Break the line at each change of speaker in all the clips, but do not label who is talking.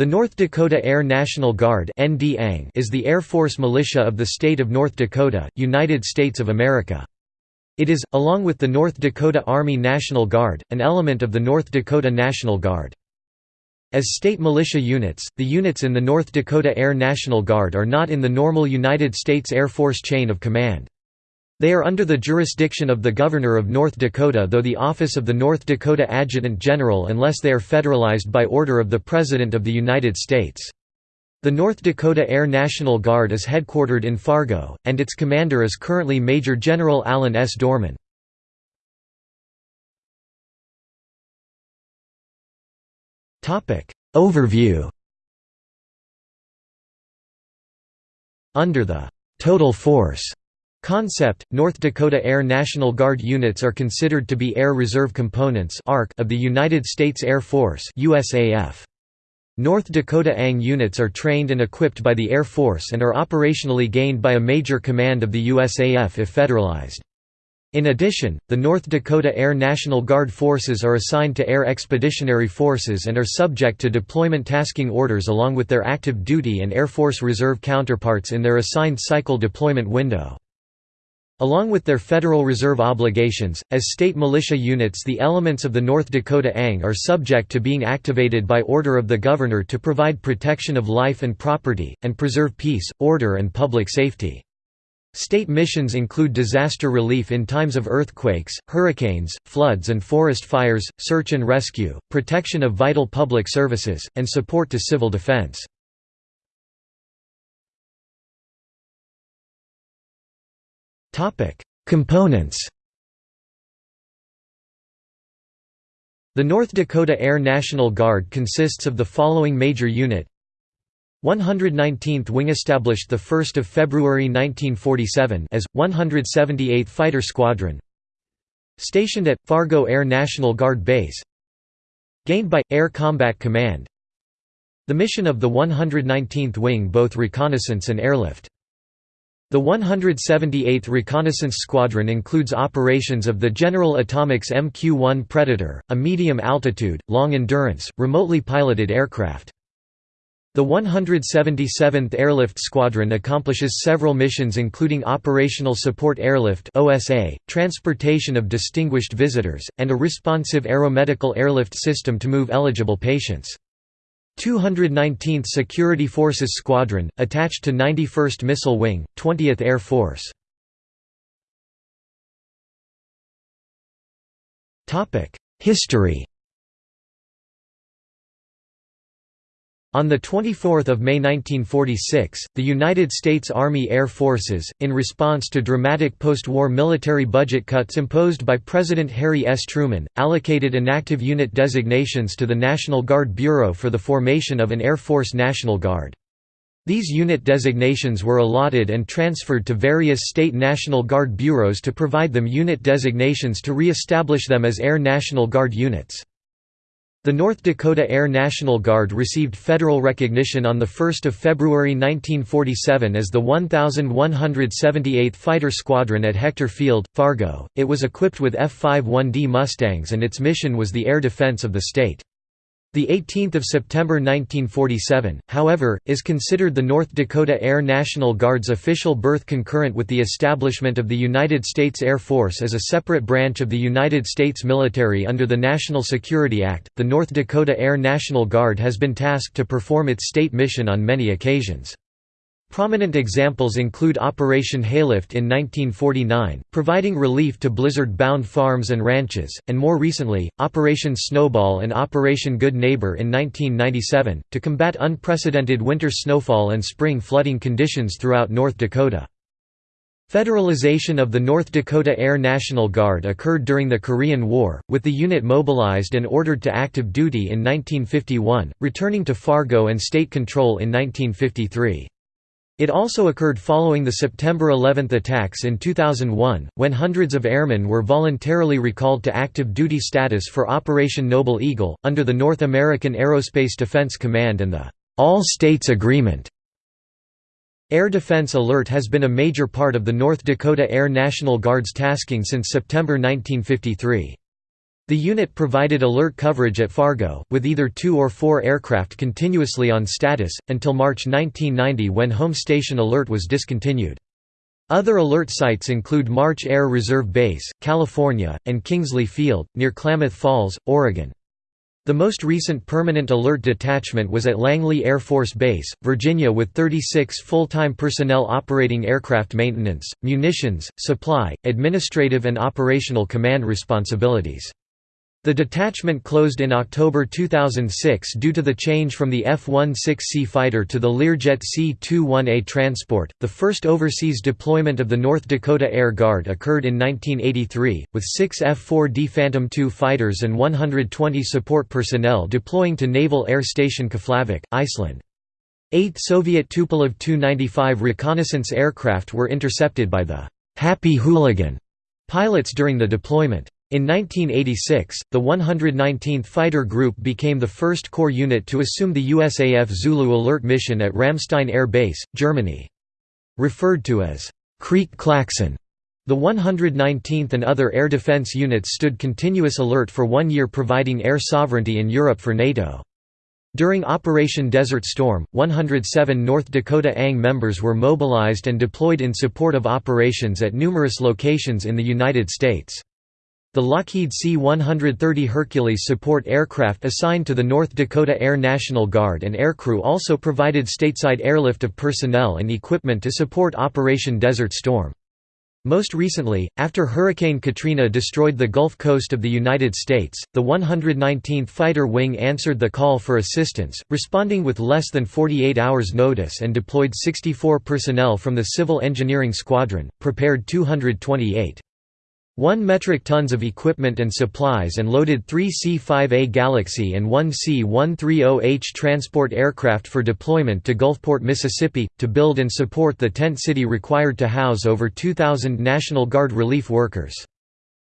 The North Dakota Air National Guard is the Air Force militia of the state of North Dakota, United States of America. It is, along with the North Dakota Army National Guard, an element of the North Dakota National Guard. As state militia units, the units in the North Dakota Air National Guard are not in the normal United States Air Force chain of command. They are under the jurisdiction of the Governor of North Dakota though the office of the North Dakota Adjutant General unless they are federalized by order of the President of the United States. The North Dakota Air National Guard is headquartered in Fargo, and its commander is currently Major General Alan S. Dohrmann. Overview Under the «total force» Concept, North Dakota Air National Guard units are considered to be Air Reserve Components of the United States Air Force USAF. North Dakota ANG units are trained and equipped by the Air Force and are operationally gained by a major command of the USAF if federalized. In addition, the North Dakota Air National Guard forces are assigned to Air Expeditionary Forces and are subject to deployment tasking orders along with their active duty and Air Force Reserve counterparts in their assigned cycle deployment window. Along with their Federal Reserve obligations, as state militia units the elements of the North Dakota ANG are subject to being activated by order of the Governor to provide protection of life and property, and preserve peace, order and public safety. State missions include disaster relief in times of earthquakes, hurricanes, floods and forest fires, search and rescue, protection of vital public services, and support to civil defense. Components The North Dakota Air National Guard consists of the following major unit. 119th Wing established the 1 February 1947 as, 178th Fighter Squadron. Stationed at, Fargo Air National Guard Base. Gained by, Air Combat Command. The mission of the 119th Wing both reconnaissance and airlift the 178th Reconnaissance Squadron includes operations of the General Atomics MQ-1 Predator, a medium-altitude, long-endurance, remotely piloted aircraft. The 177th Airlift Squadron accomplishes several missions including Operational Support Airlift transportation of distinguished visitors, and a responsive aeromedical airlift system to move eligible patients. 219th Security Forces Squadron, attached to 91st Missile Wing, 20th Air Force. History On 24 May 1946, the United States Army Air Forces, in response to dramatic post-war military budget cuts imposed by President Harry S. Truman, allocated inactive unit designations to the National Guard Bureau for the formation of an Air Force National Guard. These unit designations were allotted and transferred to various state National Guard bureaus to provide them unit designations to re-establish them as Air National Guard units. The North Dakota Air National Guard received federal recognition on 1 February 1947 as the 1178th Fighter Squadron at Hector Field, Fargo. It was equipped with F-51D Mustangs and its mission was the air defense of the state. The 18th of September 1947, however, is considered the North Dakota Air National Guard's official birth concurrent with the establishment of the United States Air Force as a separate branch of the United States military under the National Security Act. The North Dakota Air National Guard has been tasked to perform its state mission on many occasions. Prominent examples include Operation Haylift in 1949, providing relief to blizzard-bound farms and ranches, and more recently, Operation Snowball and Operation Good Neighbor in 1997, to combat unprecedented winter snowfall and spring flooding conditions throughout North Dakota. Federalization of the North Dakota Air National Guard occurred during the Korean War, with the unit mobilized and ordered to active duty in 1951, returning to Fargo and state control in 1953. It also occurred following the September 11 attacks in 2001, when hundreds of airmen were voluntarily recalled to active duty status for Operation Noble Eagle, under the North American Aerospace Defense Command and the All States Agreement. Air Defense Alert has been a major part of the North Dakota Air National Guard's tasking since September 1953. The unit provided alert coverage at Fargo, with either two or four aircraft continuously on status, until March 1990 when Home Station Alert was discontinued. Other alert sites include March Air Reserve Base, California, and Kingsley Field, near Klamath Falls, Oregon. The most recent permanent alert detachment was at Langley Air Force Base, Virginia with 36 full-time personnel operating aircraft maintenance, munitions, supply, administrative and operational command responsibilities. The detachment closed in October 2006 due to the change from the F-16C fighter to the Learjet C-21A transport. The first overseas deployment of the North Dakota Air Guard occurred in 1983, with six F-4D Phantom II fighters and 120 support personnel deploying to Naval Air Station Keflavik, Iceland. Eight Soviet Tupolev Tu-95 reconnaissance aircraft were intercepted by the «Happy Hooligan» pilots during the deployment. In 1986, the 119th Fighter Group became the first corps unit to assume the USAF Zulu alert mission at Ramstein Air Base, Germany. Referred to as Creek Klaxon, the 119th and other air defense units stood continuous alert for one year providing air sovereignty in Europe for NATO. During Operation Desert Storm, 107 North Dakota ANG members were mobilized and deployed in support of operations at numerous locations in the United States. The Lockheed C-130 Hercules support aircraft assigned to the North Dakota Air National Guard and aircrew also provided stateside airlift of personnel and equipment to support Operation Desert Storm. Most recently, after Hurricane Katrina destroyed the Gulf Coast of the United States, the 119th Fighter Wing answered the call for assistance, responding with less than 48 hours notice and deployed 64 personnel from the Civil Engineering Squadron, prepared 228. 1 metric tons of equipment and supplies and loaded three C-5A Galaxy and one C-130H transport aircraft for deployment to Gulfport, Mississippi, to build and support the tent city required to house over 2,000 National Guard relief workers.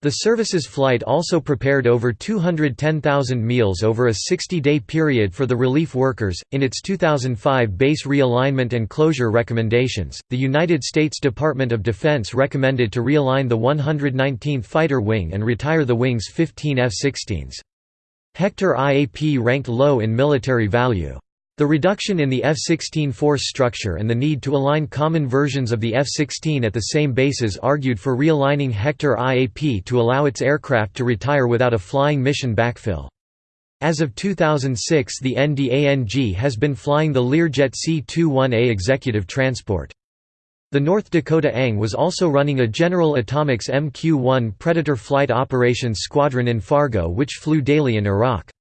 The service's flight also prepared over 210,000 meals over a 60-day period for the relief workers. In its 2005 base realignment and closure recommendations, the United States Department of Defense recommended to realign the 119th Fighter Wing and retire the wing's 15 F-16s. Hector IAP ranked low in military value. The reduction in the F-16 force structure and the need to align common versions of the F-16 at the same bases argued for realigning Hector IAP to allow its aircraft to retire without a flying mission backfill. As of 2006 the NDANG has been flying the Learjet C-21A executive transport. The North Dakota ANG was also running a General Atomics MQ-1 Predator Flight Operations Squadron in Fargo which flew daily in Iraq.